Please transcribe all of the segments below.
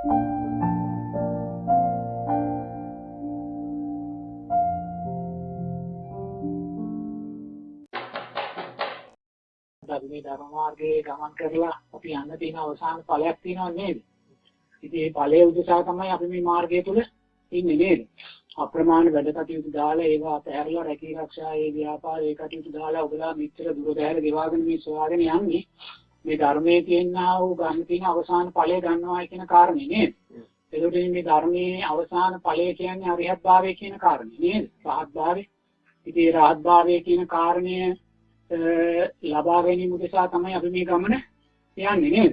අපි මේ ධර්ම මාර්ගයේ ගමන් කරලා අපි යන්න තියෙන අවසාන ඵලයක් තියෙනව නේද? ඉතින් මේ ඵලයේ උදෙසා තමයි අපි මේ මාර්ගය තුල ඉන්නේ නේද? අප්‍රමාණ වැඩ කටයුතු දාලා ඒවා අතහැරලා රැකී ආරක්ෂා ඒ ව්‍යාපාර ඒ කටයුතු දාලා ඔබලා මෙච්චර දුර බැහැර ගෙවාගෙන මේ සොයාගෙන යන්නේ මේ ධර්මයේ තියෙනා වූ ගන්න තියෙන අවසාන ඵලය ගන්නවා කියන කාරණේ නේද? එතකොට මේ ධර්මයේ අවසාන ඵලය කියන්නේ අරිහත් භාවය කියන කාරණේ නේද? රහත් භාවය. ඉතින් රහත් භාවය කියන කාරණය ලබා ගැනීම උදෙසා තමයි අපි මේ ගමන යන්නේ නේද?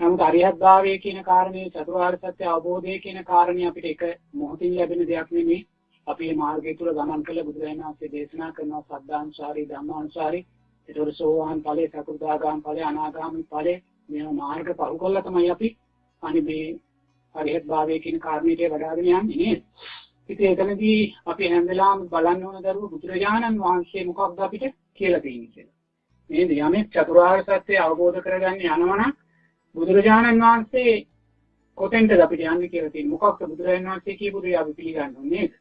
නමුත් අරිහත් භාවය කියන කාරණේ චතුරාර්ය සත්‍ය අවබෝධය කියන කාරණේ අපිට එක මොහොතින් ලැබෙන දෙයක් නෙමෙයි. අපි මේ මාර්ගය තුල ගමන් කළ බුදුරජාණන් වහන්සේ දේශනා කරන සද්ධාන්සාරී ධම්මාන්සාරී ඒතකොට සෝවාන් ඵලයේ සකෘදාගාම ඵලයේ අනාගාමී ඵලයේ මේ මාර්ග පහු කළා තමයි අපි අනිත් මේ අරිහත් භාවය කියන කාරණේට වඩාගෙන යන්නේ නේද? ඉතින් එතනදී අපි හැම වෙලාවෙම බලන්න ඕන දරුවෝ බුදුරජාණන් වහන්සේ මොකක්ද අපිට කියලා තියෙන්නේ කියලා. නේද? යමෙක් චතුරාර්ය සත්‍ය අවබෝධ කරගන්න යනවනම් බුදුරජාණන් වහන්සේ කොතෙන්ද අපිට යන්නේ කියලා තියෙන්නේ. මොකක්ද බුදුරජාණන් වහන්සේ කියපු දේ අපි පිළිගන්න ඕනේ නේද?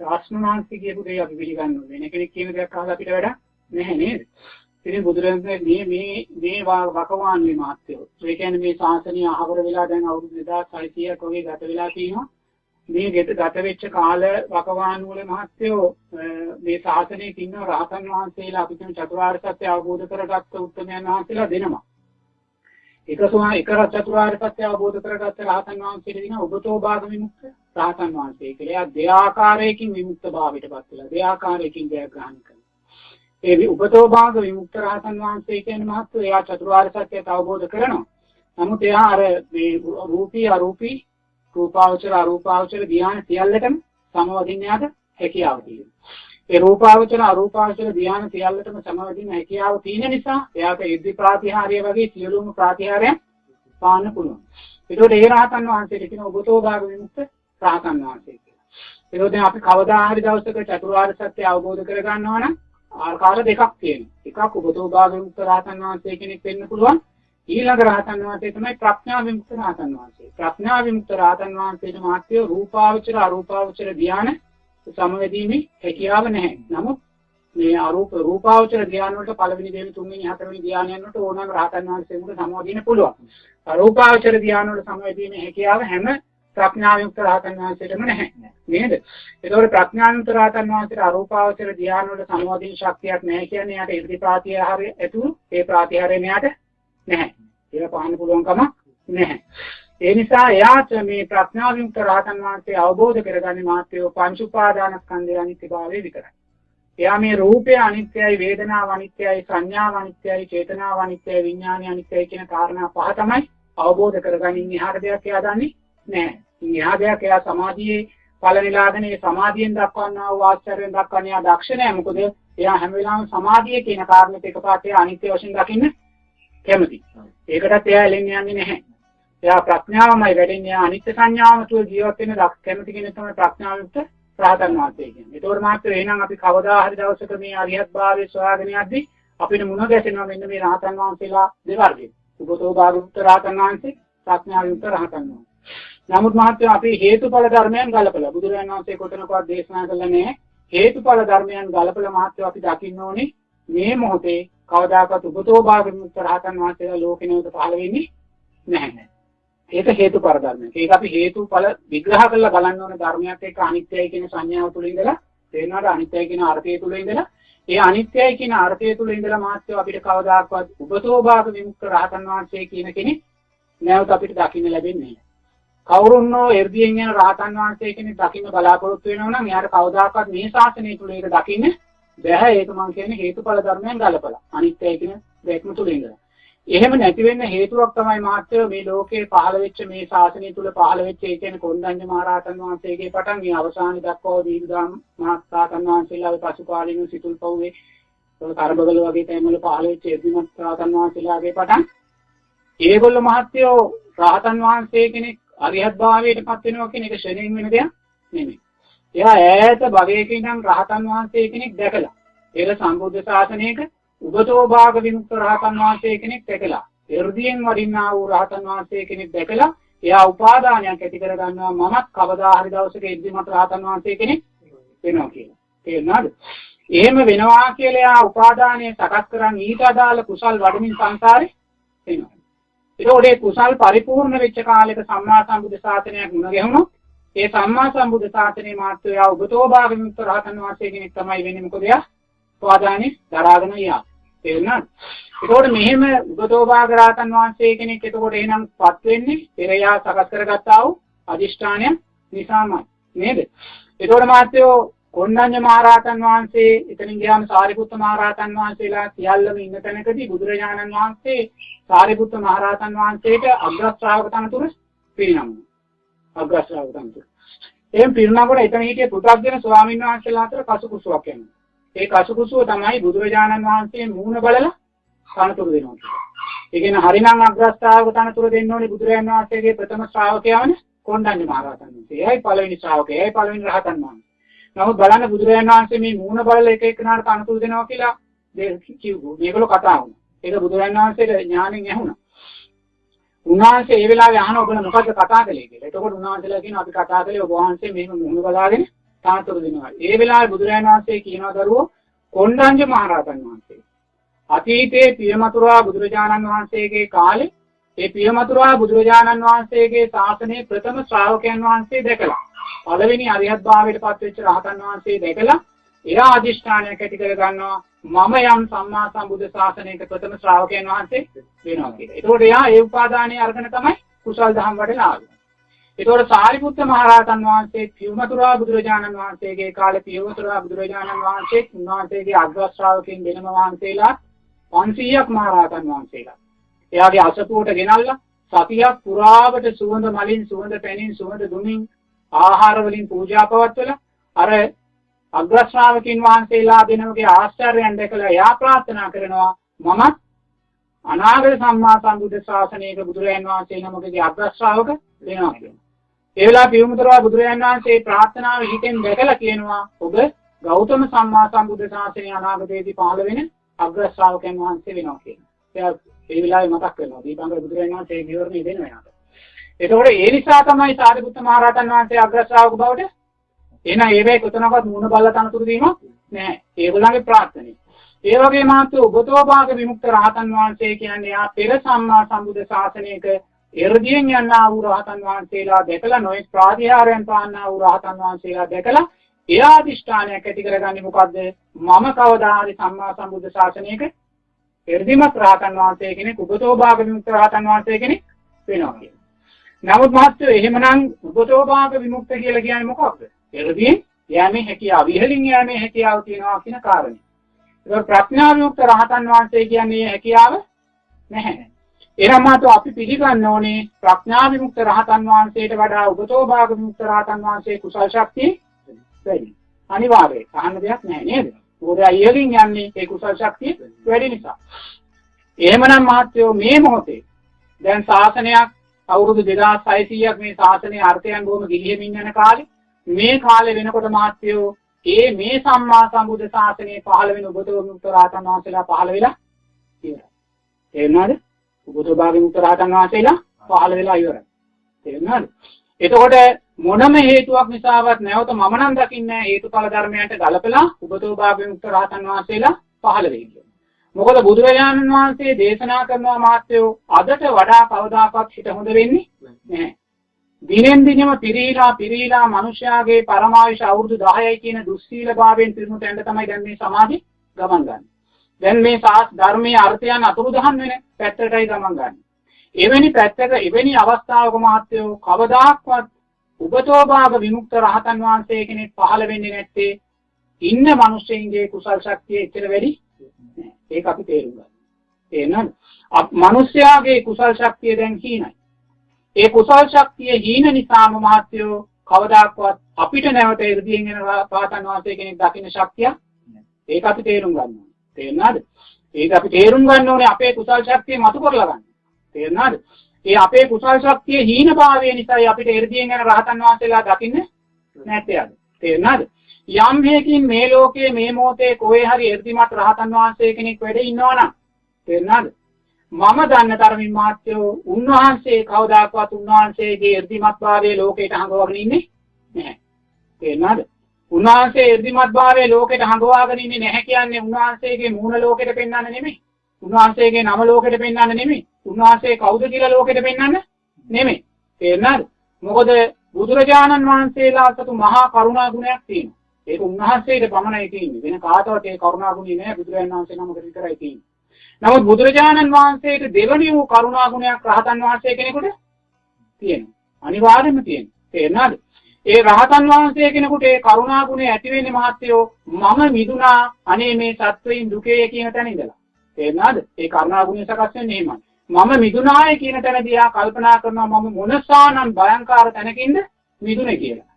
ශාස්ත්‍රණ වහන්සේ කියපු දේ අපි පිළිගන්න ඕනේ. වෙන කෙනෙක් කියන දෙයක් අහලා අපිට වැඩක් නැහැ නේද? ඉතින් බුදුරජාණන් මේ මේ මේ වකවානුවේ මාත්‍යෝ. ඒ කියන්නේ මේ ශාසනය අහවර වෙලා දැන් අවුරුදු 2600ක් වගේ ගත වෙලා තියෙනවා. මේ ගෙත ගත වෙච්ච කාල වකවානු වල මහත්යෝ මේ ශාසනයේ ඉන්න රහතන් වහන්සේලා අපි කියන චතුරාර්ය සත්‍ය අවබෝධ කරගත්ත උත්තරමයන් වහන්සේලා දෙනවා. එක සෝම එක චතුරාර්ය සත්‍ය අවබෝධ කරගත්ත රහතන් වහන්සේලා දින ඔබතෝ භාග විමුක්ත රහතන් වහන්සේ කියලා. දෙආකාරයකින් විමුක්ත භාවයටපත් වෙලා දෙආකාරයකින් ජයග්‍රහණය කරනවා. ඒ උපතෝ භාග විමුක්ත රහතන් වහන්සේ කියන මහත්වෝ එයා චතුරාර්ය සත්‍යය අවබෝධ කරනවා. නමුත් එයා අර මේ රූපී අරූපී රූපාවචර අරූපාවචර ධ්‍යාන සියල්ලටම සමවදින්න යාට හැකියාව තියෙනවා. ඒ රූපාවචර අරූපාවචර ධ්‍යාන සියල්ලටම සමවදින්න හැකියාව තියෙන නිසා එයාට ඉද්ධි ප්‍රාතිහාර්ය වගේ සියලුම ප්‍රාතිහාර්යයන් පාන්න පුළුවන්. ඒකෝට ඒ රහතන් වහන්සේට කියන ඔබතෝ භාග විමුක්ත රහතන් වහන්සේ කියලා. ඒකෝට අපි කවදා හරි දවසක චතුරාර්ය සත්‍ය අවබෝධ කර ගන්නවා නම් ආකාර දෙකක් තියෙනවා. එකක් ඔබතෝ භාග විමුක්ත රහතන් වහන්සේ කෙනෙක් වෙන්න පුළුවන්. ඊළඟ රහතන් වහන්සේ තමයි ප්‍රඥා විමුක්ත රහතන් වහන්සේ. ප්‍රඥා විමුක්ත රහතන් වහන්සේට මාත්‍ය රූපාවචර අරූපාවචර ධානය සමවැදීමේ හැකියාව නැහැ. නමුත් මේ අරූප රූපාවචර ධානය වලට පළවෙනි දෙවෙනි තුන්වෙනි හතරවෙනි ධානයන් වලට ඕනනම් රහතන් වහන්සේකට සමවදින්න පුළුවන්. අරූපාවචර ධානය වල සමවැදීමේ හැකියාව හැම ප්‍රඥා විමුක්ත රහතන් වහන්සේටම නැහැ. නේද? ඒකෝර ප්‍රඥා විමුක්ත රහතන් වහන්සේට අරූපාවචර ධානය වල සමවදින ශක්තියක් නැහැ කියන්නේ යාට ඉර්ධි ප්‍රාතිහාරය ඇතුළු ඒ ප්‍රාතිහාරය මෙයාට නැහැ. ඒක පහන්න පුළුවන් කමක් නැහැ. ඒ නිසා එයාට මේ ප්‍රඥා විමුක්ත රහතන් වහන්සේ අවබෝධ කරගන්නේ මාත්‍යෝ පංච උපාදානස්කන්ධය අනිත්‍යභාවය විතරයි. එයා මේ රූපය අනිත්‍යයි, වේදනාව අනිත්‍යයි, සංඥාව අනිත්‍යයි, චේතනාව අනිත්‍යයි, විඥානය අනිත්‍යයි කියන කාරණා පහ තමයි අවබෝධ කරගන්නේ. එහාට දෙයක් එයා දන්නේ නැහැ. එහා දෙයක් එයා සමාධියේ ඵල නිලාදන ඒ සමාධියෙන් දක්වන්නා වූ ආශ්චර්යයෙන් දක්වන්නේ එයා දක්ෂ නැහැ. මොකද එයා හැම වෙලාවෙම සමාධිය කියන කාරණේට එකපාරට අනිත්‍ය වශයෙන් දකින්න කැමති. ඒකටත් එයා එලෙන්නේ යන්නේ නැහැ. එයා ප්‍රඥාවමයි වැඩෙන්නේ අනිත්‍ය සංඥාවම තුල ජීවත් වෙන කැමති කෙනෙක් තමයි ප්‍රඥාවයුක්ත රහතන් වහන්සේ කියන්නේ. ඒතකොට මාත්‍ර එහෙනම් අපි කවදා හරි දවසක මේ අරියත් භාවයේ සොයාගෙන යද්දී අපිට මුණ ගැසෙනවා මෙන්න මේ රහතන් වහන්සේලා දෙවර්ගයේ. උපතෝ භාගුක්ත රහතන් වහන්සේ ප්‍රඥාවයුක්ත රහතන් වහන්සේ. නමුත් මාත්‍ර අපි හේතුඵල ධර්මයන් ගලපලා බුදුරජාණන් වහන්සේ කොතනකවත් දේශනා කළා නැහැ. හේතුඵල ධර්මයන් ගලපලා මාත්‍ර අපි දකින්න ඕනේ මේ මොහොතේ කවදාකවත් උපතෝ භාගමුක්ත රහතන් වහන්සේලා ලෝකේ නැවත පහළ වෙන්නේ නැහැ. ඒක හේතුඵල ධර්මයක්. ඒක අපි හේතුඵල විග්‍රහ කරලා බලන්න ඕන ධර්මයක් එක්ක අනිත්‍යයි කියන සංඥාව තුළ ඉඳලා තේරෙනවාද අනිත්‍යයි කියන අර්ථය තුළ ඉඳලා ඒ අනිත්‍යයි කියන අර්ථය තුළ ඉඳලා මාත්‍ය අපිට කවදාකවත් උපතෝ භාග විමුක්ත රහතන් වහන්සේ කියන කෙනෙක් නැවත අපිට දකින්න ලැබෙන්නේ නැහැ. කවුරුන්නෝ එර්දියෙන් යන රහතන් වහන්සේ කෙනෙක් දකින්න බලාපොරොත්තු වෙනවා නම් එයාට කවදාකවත් මේ ශාසනය තුළ ඒක දකින්න බැහැ. ඒක මම කියන්නේ හේතුඵල ධර්මයන් ගලපලා. අනිත්‍යයි කියන දෙයක්ම තුල ඉඳලා. එහෙම නැති වෙන්න හේතුවක් තමයි මාත්‍ය මේ ලෝකේ පහළ වෙච්ච මේ ශාසනය තුල පහළ වෙච්ච ඒ කියන්නේ කොණ්ඩඤ්ඤ මහරහතන් වහන්සේගේ පටන් මේ අවසානයේ දක්වා දීර්ඝාම මහත්සාතන් වහන්සේලාගේ පසුකාලීන සිතුල් පව්වේ කරබගල වගේ තැන්වල පහළ වෙච්ච එදිමත් රහතන් වහන්සේලාගේ පටන්. ඒගොල්ලෝ මහත්යෝ රහතන් වහන්සේ කෙනෙක් අරිහත් භාවයට පත් වෙනවා කියන එක ශ්‍රේණින් වෙන දෙයක් නෙමෙයි. එයා ඈත භවයක ඉඳන් රහතන් වහන්සේ කෙනෙක් දැකලා ඒක සම්බුද්ධ ශාසනයක උගතෝ භාග විමුක්ත රහතන් වහන්සේ කෙනෙක් දැකලා එර්දියෙන් වඩින්නා වූ රහතන් වහන්සේ කෙනෙක් දැකලා එයා උපාදානයක් ඇති කර ගන්නවා මමත් කවදා හරි දවසක ඉදිරිමත් රහතන් වහන්සේ කෙනෙක් වෙනවා කියලා. තේරුණාද? එහෙම වෙනවා කියලා එයා උපාදානය සකස් කරන් ඊට අදාළ කුසල් වඩමින් සංසාරේ එනවා. ඒකෝඩේ කුසල් පරිපූර්ණ වෙච්ච කාලෙක සම්මා සම්බුද්ධ ශාසනයක් මුණ ගැහුණොත් ඒ සම්මා සම්බුද්ධ ශාසනයේ මාත්‍රය ඔබතෝ භාගමිත රහතන් වහන්සේ කෙනෙක් තමයි වෙන්නේ මොකද එයා උපාදානෙ දරාගෙන යා. තේරුණාද? ඒකෝට මෙහෙම උගතෝ භාග රහතන් වහන්සේ කෙනෙක් එතකොට එහෙනම් පත් වෙන්නේ පෙරයා සකස් කරගත්තා වූ අදිෂ්ඨානය නිසාමයි. නේද? ඒකෝට මාත්‍යෝ කොණ්ඩඤ්ඤ මහරහතන් වහන්සේ එතනින් ගියාම සාරිපුත්ත මහරහතන් වහන්සේලා සියල්ලම ඉන්න තැනකදී බුදුරජාණන් වහන්සේ සාරිපුත්ත මහරහතන් වහන්සේට අග්‍ර ශ්‍රාවක තනතුර පිරිනමනවා. අග්‍ර ශ්‍රාවක තනතුර. එහෙන් පිරිනමනකොට එතන හිටිය පු탁ගෙන ස්වාමීන් වහන්සේලා අතර කසුකුසුවක් යනවා. ඒ කසුකුසුව තමයි බුදුරජාණන් වහන්සේ මූණ බලලා තනතුරු දෙනවා. ඒ කියන්නේ හරිනම් අග්‍ර ශ්‍රාවක තනතුර දෙන්න ඕනේ බුදුරජාණන් වහන්සේගේ ප්‍රථම ශ්‍රාවකයාවනේ කොණ්ඩඤ්ඤ මහරහතන් වහන්සේ. එයයි පළවෙනි ශ්‍රාවකයා. එයයි පළවෙනි රහතන් වහන්සේ. නමුත් බලන්න බුදුරජාණන් වහන්සේ මේ මූණ බලලා එක එකනාට අනුකූල දෙනවා කියලා කිව්වෝ. මේගොල්ලෝ කතා වුණා. ඒක බුදුරජාණන් වහන්සේට ඥාණයෙන් ඇහුණා. උන්වහන්සේ ඒ වෙලාවේ අහන ඔබලා මොකද්ද කතා කළේ කියලා. එතකොට උන්වහන්සේලා කියනවා අපි කතා කළේ ඔබ වහන්සේ මෙහෙම මූණ බලාගෙන තාතුරු දෙනවා. ඒ වෙලාවේ බුදුරජාණන් වහන්සේ කියනවා දරුවෝ කොණ්ඩඤ්ඤ මහරහතන් වහන්සේ. අතීතයේ පියමතුරා බුදුරජාණන් වහන්සේගේ කාලේ ඒ පියමතුරා බුදුරජාණන් වහන්සේගේ ශාසනයේ ප්‍රථම ශ්‍රාවකයන් වහන්සේ දැකලා පළවෙනි අරිහත් භාවයට පත්වෙච්ච රහතන් වහන්සේ දැකලා එයා අදිෂ්ඨානයක් ඇති කර ගන්නවා මම යම් සම්මා සම්බුද්ධ ශාසනයක ප්‍රථම ශ්‍රාවකයන් වහන්සේ වෙනවා කියලා. ඒතකොට එයා ඒ උපාදානයේ අරගෙන තමයි කුසල් දහම් වඩලා ආවේ. ඒතකොට සාරිපුත්ත මහරහතන් වහන්සේ පියමතුරා බුදුරජාණන් වහන්සේගේ කාලේ පියමතුරා බුදුරජාණන් වහන්සේ උන්වහන්සේගේ අග්‍ර ශ්‍රාවකයන් වෙනම වහන්සේලා 500ක් මහරහතන් වහන්සේලා. එයාගේ අසපුවට ගෙනල්ලා සතියක් පුරාවට සුවඳ මලින් සුවඳ පැනින් සුවඳ දුමින් ආහාර වලින් පූජා පවත්වලා අර අග්‍ර ශ්‍රාවකින් වහන්සේලා දෙනමගේ ආශ්චර්යයන් දැකලා එයා ප්‍රාර්ථනා කරනවා මමත් අනාගත සම්මා සම්බුද්ධ ශාසනයක බුදුරයන් වහන්සේ නමකගේ අග්‍ර ශ්‍රාවක වෙනවා කියනවා. ඒ වෙලාව පියුමතරවා බුදුරයන් වහන්සේ ප්‍රාර්ථනාව හිතෙන් දැකලා කියනවා ඔබ ගෞතම සම්මා සම්බුද්ධ ශාසනය අනාගතයේදී පහළ වෙන අග්‍ර ශ්‍රාවකයන් වහන්සේ වෙනවා කියනවා. එයා ඒ වෙලාවේ මතක් කරනවා. දීපංකර බුදුරජාණන් වහන්සේ විවරණය දෙනවා යාට. එතකොට ඒ නිසා තමයි සාරිපුත්ත මහරහතන් වහන්සේ අග්‍ර ශ්‍රාවක බවට එන ඒවේ කොතනකවත් මුණ බල්ල තනතුරු දීම නැහැ. ඒගොල්ලන්ගේ ප්‍රාර්ථනේ. ඒ වගේ මාත් උගතෝභාග විමුක්ත රහතන් වහන්සේ කියන්නේ යා පෙර සම්මා සම්බුද්ධ ශාසනයක එර්දියෙන් යන්නා වූ රහතන් වහන්සේලා දැකලා නොයෙක් ප්‍රාතිහාරයන් පාන්නා වූ රහතන් වහන්සේලා දැකලා එයා අධිෂ්ඨානයක් ඇති කරගන්නේ මොකද්ද? මම කවදා හරි සම්මා සම්බුද්ධ ශාසනයක එර්දිමත් රහතන් වහන්සේ කෙනෙක් උගතෝභාග විමුක්ත රහතන් වහන්සේ කෙනෙක් වෙනවා කියන්නේ. නමුත් මහත්තයෝ එහෙමනම් උපතෝභාග විමුක්ත කියලා කියන්නේ මොකක්ද? එළදීන් යෑමේ හැකියාව, ඉහළින් යෑමේ හැකියාව තියෙනවා කියන කාරණේ. ඒක ප්‍රඥා විමුක්ත රහතන් වහන්සේ කියන්නේ හැකියාව නැහැ. එනම් මාතෝ අපි පිළිගන්න ඕනේ ප්‍රඥා විමුක්ත රහතන් වහන්සේට වඩා උපතෝභාග විමුක්ත රහතන් වහන්සේ කුසල් ශක්තිය වැඩි. අනිවාර්යයි. අහන්න දෙයක් නැහැ නේද? මොකද ඉහළින් යන්නේ ඒ කුසල් ශක්තිය වැඩි නිසා. එහෙමනම් මහත්තයෝ මේ මොහොතේ දැන් ශාසනයක් අවුරුදු 2600ක් මේ ශාසනයේ අර්ථයන් බොහොම ගිලිහෙමින් යන කාලේ මේ කාලේ වෙනකොට මාත්‍යෝ ඒ මේ සම්මා සම්බුද්ධ ශාසනයේ පහළ වෙන උගතෝ මුක්ත රාතන් වහන්සේලා පහළ වෙලා ඉවරයි. තේරුණාද? උගතෝ භාගී මුක්ත රාතන් වහන්සේලා පහළ වෙලා ඉවරයි. තේරුණාද? එතකොට මොනම හේතුවක් නිසාවත් නැවත මම නම් දකින්නේ හේතුඵල ධර්මයන්ට ගලපලා උගතෝ භාගී මුක්ත රාතන් වහන්සේලා පහළ වෙයි. මොකද බුදුරජාණන් වහන්සේ දේශනා කරනවා මාත්‍යෝ අදට වඩා කවදාකවත් හිත හොඳ වෙන්නේ නැහැ. දිනෙන් දිනම පිරීලා පිරීලා මිනිස්යාගේ පරමාවිෂ අවුරුදු 10යි කියන දුස්සීල භාවයෙන් පිරුණු තැනට තමයි දැන් මේ සමාධි ගමන් ගන්න. දැන් මේ සාස් ධර්මයේ අර්ථයන් අතුරුදහන් වෙන පැත්තටයි ගමන් ගන්න. එවැනි පැත්තක එවැනි අවස්ථාවක මාත්‍යෝ කවදාක්වත් උපතෝභාග විමුක්ත රහතන් වහන්සේ කෙනෙක් පහළ වෙන්නේ නැත්තේ ඉන්න මිනිස්සුන්ගේ කුසල් ශක්තිය එච්චර වැඩි ඒක අපි තේරුම් ගන්න. තේරෙනවද? මිනිස්යාගේ කුසල් ශක්තිය දැන් හීනයි. ඒ කුසල් ශක්තිය හීන නිසාම මහත්යෝ කවදාක්වත් අපිට නැවත ඉර්ධියෙන් එන පාතන් වාසය කෙනෙක් දකින්න ශක්තිය ඒක අපි තේරුම් ගන්න ඕනේ. තේරෙනවද? ඒක අපි තේරුම් ගන්න ඕනේ අපේ කුසල් ශක්තිය මතු කරලා ගන්න. තේරෙනවද? ඒ අපේ කුසල් ශක්තිය හීන භාවය නිසායි අපිට එර්ධියෙන් එන රහතන් වහන්සේලා දකින්න නැත්තේ අද. තේරෙනවද? යම් හේකින් මේ ලෝකයේ මේ මොහොතේ කොහේ හරි එර්දිමත් රහතන් වහන්සේ කෙනෙක් වැඩ ඉන්නවනම් තේරුණාද? මම දන්න තරමින් මාත්‍යෝ උන්වහන්සේ කවදාකවත් උන්වහන්සේගේ irdimatභාවයේ ලෝකයට හංගවගෙන ඉන්නේ නැහැ. තේරුණාද? උන්වහන්සේ irdimatභාවයේ ලෝකයට හංගවාගෙන ඉන්නේ නැහැ කියන්නේ උන්වහන්සේගේ මූණ ලෝකෙට පෙන්වන්න නෙමෙයි. උන්වහන්සේගේ නම ලෝකෙට පෙන්වන්න නෙමෙයි. උන්වහන්සේ කවුද කියලා ලෝකෙට පෙන්වන්න නෙමෙයි. තේරුණාද? මොකද බුදුරජාණන් වහන්සේලා සතු මහා කරුණා ගුණයක් තියෙනවා. ඒක උන්වහන්සේට පමණයි තියෙන්නේ. වෙන කාටවත් ඒ කරුණා ගුණය නෑ බුදුරජාණන් වහන්සේ නමකට විතරයි තියෙන්නේ. නමුත් බුදුරජාණන් වහන්සේට දෙවනි වූ කරුණා ගුණයක් රහතන් වහන්සේ කෙනෙකුට තියෙනවා. අනිවාර්යයෙන්ම තියෙනවා. තේරුණාද? ඒ රහතන් වහන්සේ කෙනෙකුට ඒ කරුණා ගුණය ඇති වෙන්නේ මහත්යෝ මම මිදුනා අනේ මේ සත්වයින් දුකේ කියන තැන ඉඳලා. තේරුණාද? ඒ කරුණා ගුණය සකස් වෙන්නේ එහෙමයි. මම මිදුනාය කියන තැනදී ආ කල්පනා කරනවා මම මොනසානම් භයංකාර තැනකින්ද මිදුනේ කියලා.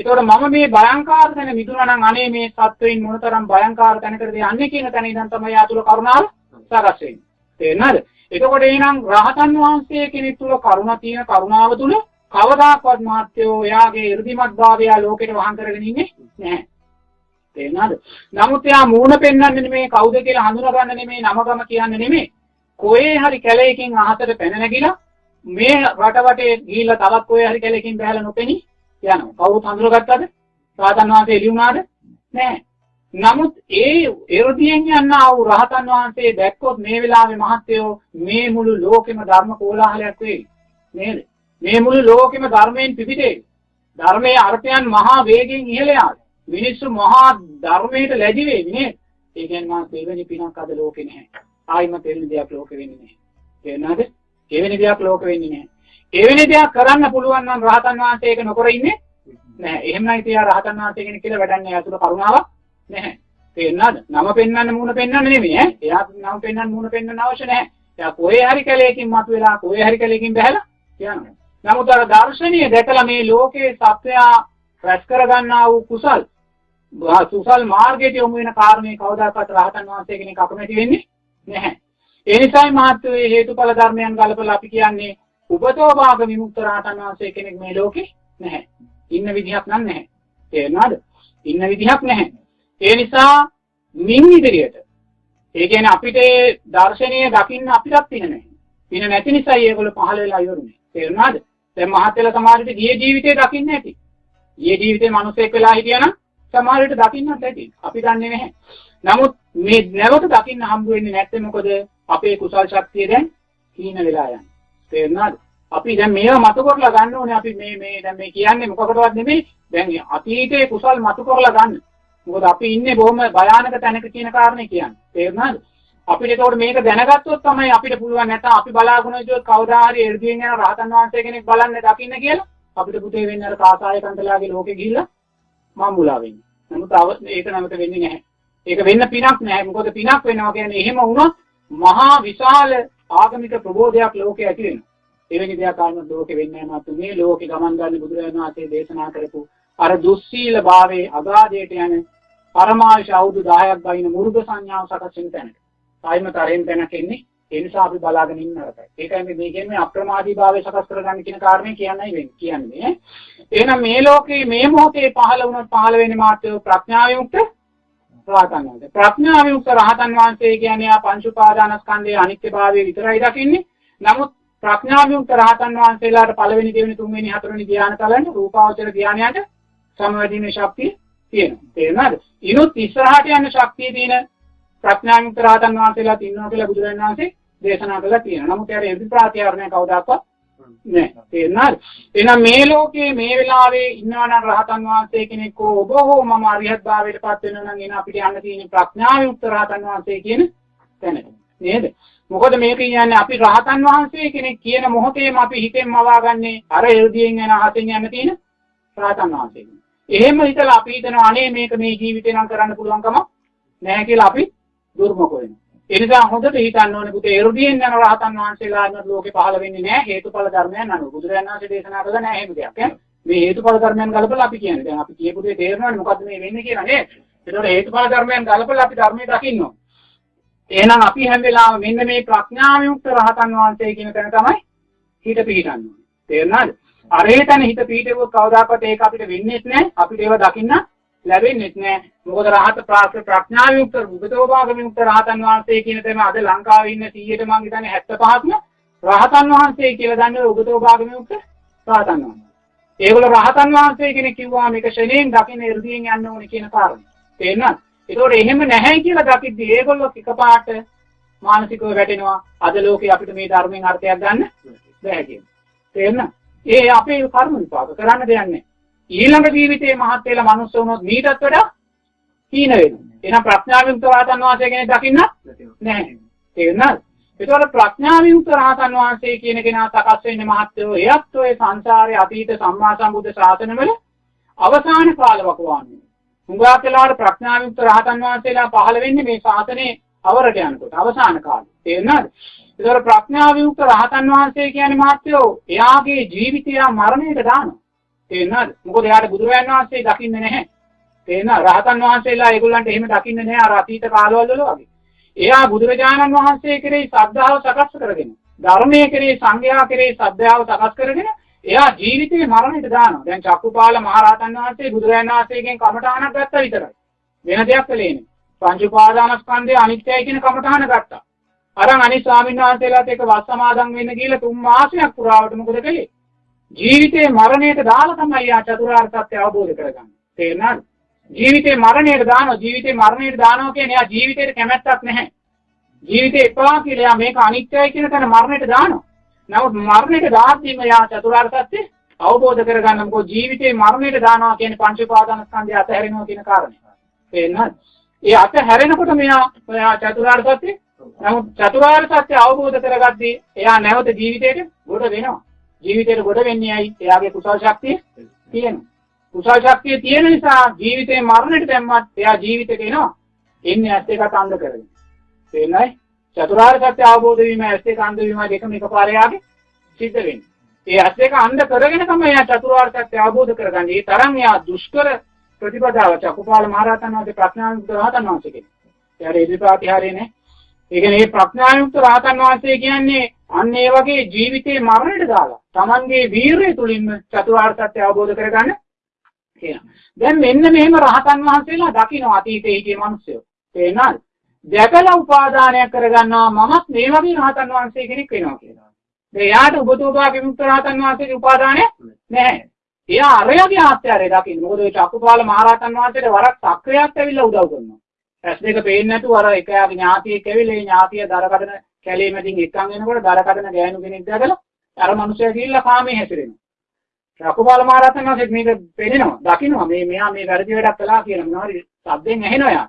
ඒතකොට මම මේ භයංකාර තැන මිදුණා නම් අනේ මේ සත්වයින් මොනතරම් භයංකාර තැනකටද යන්නේ කියන තැන ඉඳන් තමයි ආතුල කරුණාව සකස් වෙන්නේ. තේරෙනවද? එතකොට එහෙනම් රහතන් වහන්සේ කෙනෙක් තුල කරුණා තියෙන කරුණාව තුල කවදාකවත් මාත්‍යෝ එයාගේ 이르දිමත් භාවය ලෝකෙට වහං කරගෙන ඉන්නේ නැහැ. තේරෙනවද? නමුත් එයා මූණ පෙන්වන්නේ නෙමෙයි කවුද කියලා හඳුනගන්න නෙමෙයි නමගම කියන්නේ නෙමෙයි. කොහේ හරි කැලේකින් අහසට පැන නැගිලා මේ රට වටේ ගිහිල්ලා තවත් කොහේ හරි කැලේකින් බහැලා නොපෙනී යනවා. කවුරුත් හඳුනගත්තද? රහතන් වහන්සේ එළි වුණාද? නැහැ. නමුත් ඒ එරදියෙන් යන ආ වූ රහතන් වහන්සේ දැක්කොත් මේ වෙලාවේ මහත්යෝ මේ මුළු ලෝකෙම ධර්ම කෝලාහලයක් වෙයි. නේද? මේ මුළු ලෝකෙම ධර්මයෙන් පිපිටේ. ධර්මයේ අර්ථයන් මහා වේගෙන් ඉහළ යාවි. මිනිස්සු මහා ධර්මයට ලැබි වෙයි නේද? ඒ කියන්නේ මා දෙවෙනි පිනක් අද ලෝකේ නැහැ. ආයිම තෙරෙන දෙයක් ලෝකෙ වෙන්නේ නැහැ. තේරෙනවද? එවැනි දෙයක් ලෝකෙ වෙන්නේ නැහැ. එවැනි දෙයක් කරන්න පුළුවන් නම් රහතන් වහන්සේ ඒක නොකර ඉන්නේ නැහැ. එහෙම නම් ඉතින් රහතන් වහන්සේ කෙනෙක් කියලා වැඩක් නැහැ. අතුල කරුණාවක් නැහැ. තේරෙනවද? නම පෙන්වන්න මූණ පෙන්වන්න නෙමෙයි ඈ. එයා නම පෙන්වන්න මූණ පෙන්වන්න අවශ්‍ය නැහැ. එයා කොහේ හරි කැලේකින් මතුවෙලා කොහේ හරි කැලේකින් බහැලා යනවා. නමුත් අර දර්ශනීය දැකලා මේ ලෝකේ සත්‍යයා රැස් කරගන්නා වූ කුසල් සුසල් මාර්ගයට යොමු වෙන කාරණේ කවදාකවත් රහතන් වහන්සේ කෙනෙක් අකමැති වෙන්නේ නැහැ. ඒ නිසායි මාත්‍රේ හේතුඵල ධර්මයන් ගලපලා අපි කියන්නේ උපතෝ භාග විමුක්ත රහතන් වහන්සේ කෙනෙක් මේ ලෝකේ නැහැ. ඉන්න විදිහක් නම් නැහැ. තේරෙනවද? ඉන්න විදිහක් නැහැ. ඒ නිසා මින් ඉදිරියට ඒ කියන්නේ අපිට දර්ශනීය දකින්න අපිටත් පින නැහැ. පින නැති නිසා ඒගොල්ලෝ පහළ වෙලා ඉවරුනේ. තේරුණාද? දැන් මහත්යලා සමාජයට ගියේ ජීවිතේ දකින්න ඇති. ගියේ ජීවිතේ මිනිසෙක් වෙලා හිටියනම් සමහරවිට දකින්නත් ඇති. අපි දන්නේ නැහැ. නමුත් මේ නැවත දකින්න හම්බ වෙන්නේ නැත්තේ මොකද? අපේ කුසල් ශක්තිය දැන් හීන වෙලා යනවා. තේරුණාද? අපි දැන් මේවා මතු කරලා ගන්න ඕනේ. අපි මේ මේ දැන් මේ කියන්නේ මොකකටවත් නෙමෙයි. දැන් අතීතයේ කුසල් මතු කරලා ගන්න. මොකද අපි ඉන්නේ බොහොම භයානක තැනක කියන කාරණේ කියන්නේ. තේරුණාද? අපිට ඒකෝට මේක දැනගත්තොත් තමයි අපිට පුළුවන් නැත්නම් අපි බලාගෙන ඉතිවත් කවදා හරි එ르දියෙන් යන රහතන් වහන්සේ කෙනෙක් බලන්න දකින්න කියලා අපිට පුතේ වෙන්නේ අර කාසාය කන්තලාගේ ලෝකෙ ගිහිල්ලා මම්මුලා වෙන්නේ. නමුත් ඒක නැවත වෙන්නේ නැහැ. ඒක වෙන්න පිනක් නැහැ. මොකද පිනක් වෙනවා කියන්නේ එහෙම වුණොත් මහා විශාල ආගමික ප්‍රබෝධයක් ලෝකේ ඇති වෙනවා. එවැනි දෙයක් ආවම ලෝකෙ වෙන්නේ නැහැ මාත් මේ ලෝකෙ ගමන් ගන්න බුදුරජාණන් වහන්සේ දේශනා කරපු අර දුස්සීල භාවයේ අගාධයට යන පරමාශ අවුරුදු 10ක් බයින මුරුද සංඥාව සකස් වෙන තැනට. සායිම තරෙන් තැනක ඉන්නේ. ඒ නිසා අපි බලාගෙන ඉන්න අරකයි. ඒකයි මේ කියන්නේ අප්‍රමාදී භාවය සකස් කරගන්න කියන කාරණේ කියන්නයි වෙන්නේ. කියන්නේ. එහෙනම් මේ ලෝකේ මේ මොහොතේ පහළ වුණොත් පහළ වෙන්නේ මාත්‍ය ප්‍රඥාව යුක්ත රහතන් වහන්සේ. ප්‍රඥාව යුක්ත රහතන් වහන්සේ කියන්නේ ආ පංච උපාදානස්කන්ධයේ අනිත්‍යභාවය විතරයි දකින්නේ. නමුත් ප්‍රඥාව යුක්ත රහතන් වහන්සේලාට පළවෙනි දෙවෙනි තුන්වෙනි හතරවෙනි ධ්‍යාන තලන්න රූපාවචර ධ්‍යානයට සමවැදීමේ ශක්තිය තියෙනවා. තේරුණාද? ඊනොත් ඉස්සරහට යන ශක්තිය තියෙන ප්‍රඥා යුක්ත රහතන් වහන්සේලාත් ඉන්නවා කියලා බුදුරජාණන් වහන්සේ දේශනා කළා තියෙනවා. නමුත් ඒකට එදි ප්‍රාතිහාරණය කවදාකවත් නෑ. තේරුණාද? එහෙනම් මේ ලෝකේ මේ වෙලාවේ ඉන්නවා නම් රහතන් වහන්සේ කෙනෙක් ඔබ හෝ මම අරිහත් භාවයට පත් වෙනවා නම් එන අපිට යන්න තියෙන ප්‍රඥා යුක්ත රහතන් වහන්සේ කියන තැනට. නේද? මොකද මේක කියන්නේ අපි රහතන් වහන්සේ කෙනෙක් කියන මොහොතේම අපි හිතෙන් මවාගන්නේ අර එල්දියෙන් යන අහසෙන් යන තියෙන රහතන් වහන්සේ. එහෙම හිතලා අපි හිතනවා අනේ මේක මේ ජීවිතේ නම් කරන්න පුළුවන්කම නැහැ කියලා අපි දුර්මක වෙනවා. ඒ නිසා හොඳට හිතන්න ඕනේ පුතේ එරුදියෙන් යන රහතන් වහන්සේලා අන්න ලෝකේ පහළ වෙන්නේ නැහැ හේතුඵල ධර්මයන් අනුව. බුදුරජාණන් වහන්සේ දේශනා කළා නැහැ එහෙම දෙයක්. මේ හේතුඵල ධර්මයන් ගලපලා අපි කියන්නේ. දැන් අපි කියපු දේ තේරෙනවනේ මොකද්ද මේ වෙන්නේ කියලා නේද? ඒතකොට හේතුඵල ධර්මයන් ගලපලා අපි ධර්මයේ දකින්න ඕනේ. එහෙනම් අපි හැම වෙලාවෙම මෙන්න මේ ප්‍රඥාව යුක්ත රහතන් වහන්සේ කියන තැන තමයි හිත පිහිටන්න ඕනේ. තේරුණාද? අරේ තැන හිත පිහිටුවොත් කවදාකවත් ඒක අපිට වෙන්නේ නැහැ. අපිට ඒව දකින්න ලැබෙන්නේ නැහැ. මොකද රහත ප්‍රඥාව යුක්ත උපතෝභාග යුක්ත රහතන් වහන්සේ කියන තැන අද ලංකාවේ ඉන්න 100ට මම හිතන්නේ 75ක්ම රහතන් වහන්සේ කියලා දන්නේ උපතෝභාග යුක්ත රහතන් වහන්සේ. ඒගොල්ලෝ රහතන් වහන්සේ කෙනෙක් කිව්වා මේක ශරණයෙන් දකින්න 이르දීන් යන්න ඕනේ කියන කාරණේ. තේරෙනවද? ඒතකොට එහෙම නැහැ කියලා දකිද්දි ඒගොල්ලෝ එකපාරට මානසිකව වැටෙනවා. අද ලෝකේ අපිට මේ ධර්මයෙන් අර්ථයක් ගන්න බැහැ කියන. තේරෙනවද? ඒ අපේ කර්ම විපාක කරන්න දෙයක් නැහැ. ඊළඟ ජීවිතේ මහත් වෙලා මනුස්ස වුණොත් මීටත් වඩා හීන වෙනවා. එහෙනම් ප්‍රඥාවිමුක්ත රහතන් වහන්සේ කෙනෙක් දකින්න නැහැ. තේරුණාද? ඒතකොට ප්‍රඥාවිමුක්ත රහතන් වහන්සේ කියන කෙනා සකස් වෙන්නේ මහත්යෝ එයත් ඔය සංසාරයේ අතීත සම්මා සම්බුද්ධ ශාසනවල අවසාන කාලවකවාන්නේ. හුඟක් වෙලාවට ප්‍රඥාවිමුක්ත රහතන් වහන්සේලා පහළ වෙන්නේ මේ ශාසනයේ අවරට යනකොට අවසාන කාලේ. තේරුණාද? ඒතකොට ප්‍රඥාවිමුක්ත රහතන් වහන්සේ කියන්නේ මහත්යෝ එයාගේ ජීවිතය මරණයට දානවා. තේරෙනවද? මොකද එයාට බුදුරජාන් වහන්සේ දකින්නේ නැහැ. තේරෙනවද? රහතන් වහන්සේලා ඒගොල්ලන්ට එහෙම දකින්නේ නැහැ අර අතීත කාලවල වගේ. එයා බුදුරජාණන් වහන්සේ කෙරෙහි ශ්‍රද්ධාව සකස් කරගෙන, ධර්මයේ කෙරෙහි සංඝයා කෙරෙහි ශ්‍රද්ධාව සකස් කරගෙන එයා ජීවිතේ මරණයට දානවා. දැන් චක්කුපාල මහරහතන් වහන්සේ බුදුරජාණන් වහන්සේගෙන් කමඨාණක් ගත්තා විතරයි. වෙන දෙයක් කළේ නෙමෙයි. පංච උපාදානස්කන්ධය අනිත්‍යයි කියන කමඨාන ගත්තා. අරන් අනිත් ස්වාමීන් වහන්සේලාත් එක්ක වස් සමාදන් වෙන්න කියලා තුන් මාසයක් පුරාවට මොකද කළේ? ජීවිතේ මරණයට දාලා තමයි යා චතුරාර්ය සත්‍ය අවබෝධ කරගන්නේ. තේරුණාද? ජීවිතේ මරණයට දානවා ජීවිතේ මරණයට දානවා කියන්නේ එයා ජීවිතේට කැමැත්තක් නැහැ. ජීවිතේ එපා කියලා එයා මේක අනිත්‍යයි කියන තැන මරණයට දානවා. නමුත් මරණයට දාද්දිම එයා චතුරාර්ය සත්‍ය අවබෝධ කරගන්න මොකද ජීවිතේ මරණයට දානවා කියන්නේ පංච උපාදාන ස්කන්ධය අතහැරෙනවා කියන කාරණය. තේරුණාද? ඒ අතහැරෙනකොට මෙයා එයා චතුරාර්ය සත්‍ය නමුත් චතුරාර්ය සත්‍ය අවබෝධ කරගද්දී එයා නැවත ජීවිතේට ගොඩ වෙනවා. ජීවිතේට ගොඩ වෙන්නේ ඇයි? එයාගේ කුසල ශක්තිය තියෙනවා. කුසල ශක්තිය තියෙන නිසා ජීවිතේ මරණයට දැම්මත් එයා ජීවිතේට එනවා. එන්නේ ඇස් දෙකට අන්ධ කරගෙන. තේරෙනවද? චතුරාර්ය සත්‍ය අවබෝධ වීම ඇස් දෙක අන්ධ වීම දෙකම එකපාරේ යාගේ සිද්ධ වෙන්නේ. ඒ ඇස් දෙක අන්ධ කරගෙන තමයි එයා චතුරාර්ය සත්‍ය අවබෝධ කරගන්නේ. ඒ තරම් එයා දුෂ්කර ප්‍රතිපදාව චකුපාල මහරහතන් වහන්සේ ප්‍රඥාවන්ත රහතන් වහන්සේ කෙනෙක්. එයාට ඉදිරිපාතිහාරය නේ. ඒ කියන්නේ මේ ප්‍රඥාවන්ත රහතන් වහන්සේ කියන්නේ අන්න ඒ වගේ ජීවිතේ මරණයට දාලා Tamanගේ වීරිය තුලින්ම චතුරාර්ය සත්‍ය අවබෝධ කරගන්න කියනවා. දැන් මෙන්න මෙහෙම රහතන් වහන්සේලා දකින්න අතීතයේ හිටිය මිනිස්සු. තේරෙනවද? දැකලා උපාදානයක් කරගන්නවා මමත් මේ වගේ රහතන් වහන්සේ කෙනෙක් වෙනවා කියලා. දැන් යාට උපතෝපා විමුක්ත රහතන් වහන්සේගේ උපාදානය නැහැ. එයා අරයාගේ ආත්‍යරය දකින්න. මොකද ඒ චක්කුපාල මහරහතන් වහන්සේට වරක් සක්‍රියක් ඇවිල්ලා උදව් කරනවා. ඇස් දෙක පේන්නේ නැතුව අර එක යාගේ ඥාතියෙක් ඇවිල්ලා ඒ ඥාතිය දරකඩන කැලේ මැදින් එක්කන් එනකොට දරකඩන ගෑනු කෙනෙක් දැකලා අර මිනිස්සයා ගිහිල්ලා කාමේ හැසිරෙනවා. රකුපාල මහරහතන් වහන්සේ මේක පෙන්නනවා, දකින්නවා මේ මෙයා මේ වැරදි වැඩක් කළා කියලා මොනවාරි සද්දෙන් ඇහෙනවා යා.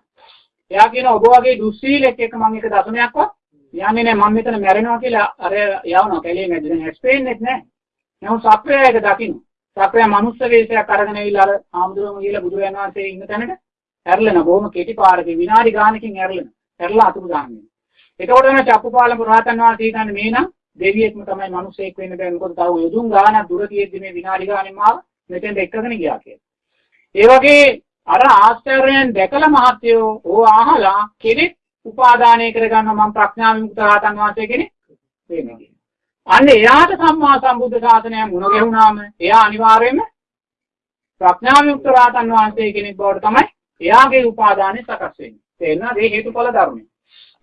එයා කියන ඔබ වගේ දුස්සීලෙක් එක්ක මම එක දශමයක්වත් යන්නේ නැහැ මම මෙතන මැරෙනවා කියලා අර යවනවා කැලේ මැදින් හැස්පෙන්නේ නැහැ. නමුත් සක්‍රිය එක දකින්න. සක්‍රිය මනුස්ස වේශයක් අරගෙන ඇවිල්ලා අර ආම්දුරම ගිහලා බුදුරජාණන් වහන්සේ ඉන්න තැනට ඇරලෙන බොහොම කෙටි පාරකින් විනාඩි ගානකින් ඇරලෙන. ඇරලා අතුරු දාන්නේ. එතකොට නම් චක්කුපාල පුරාතන් වහන්සේ හිතන්නේ මේ නම් දෙවියෙක්ම තමයි මිනිසෙක් වෙන්න බෑ මොකද තව යොදුන් ගානක් දුර තියෙද්දි මේ විනාඩි ගානෙන් මාව මෙතෙන්ට එක්කගෙන ගියා කියලා. ඒ වගේ අර ආශ්චර්යයෙන් දැකලා මහත්යෝ ඕ අහලා කෙනෙක් උපාදානය කරගන්න මම ප්‍රඥා විමුක්ත රහතන් වහන්සේ කෙනෙක් වෙන්නේ. අන්න එයාට සම්මා සම්බුද්ධ ශාසනය මුණ ගැහුණාම එයා අනිවාර්යයෙන්ම ප්‍රඥා විමුක්ත රහතන් වහන්සේ කෙනෙක් බවට තමයි එයාගේ උපාදානය සකස් වෙන්නේ. තේරෙනවද? ඒ හේතුඵල ධර්මය.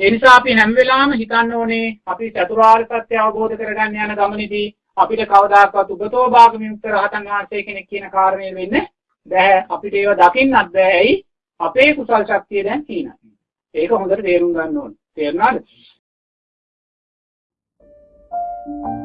ඒ නිසා අපි හැම වෙලාවෙම හිතන්න ඕනේ අපි චතුරාර්ය සත්‍ය අවබෝධ කරගන්න යන ගමනේදී අපිට කවදාකවත් උගතෝ භාගමියුක්ත රහතන් වහන්සේ කෙනෙක් කියන කාරණේ වෙන්නේ බෑ අපිට ඒව දකින්නත් බෑ ඇයි අපේ කුසල් ශක්තිය දැන් තියෙනවා ඒක හොඳට තේරුම් ගන්න ඕනේ තේරුණාද Thank you.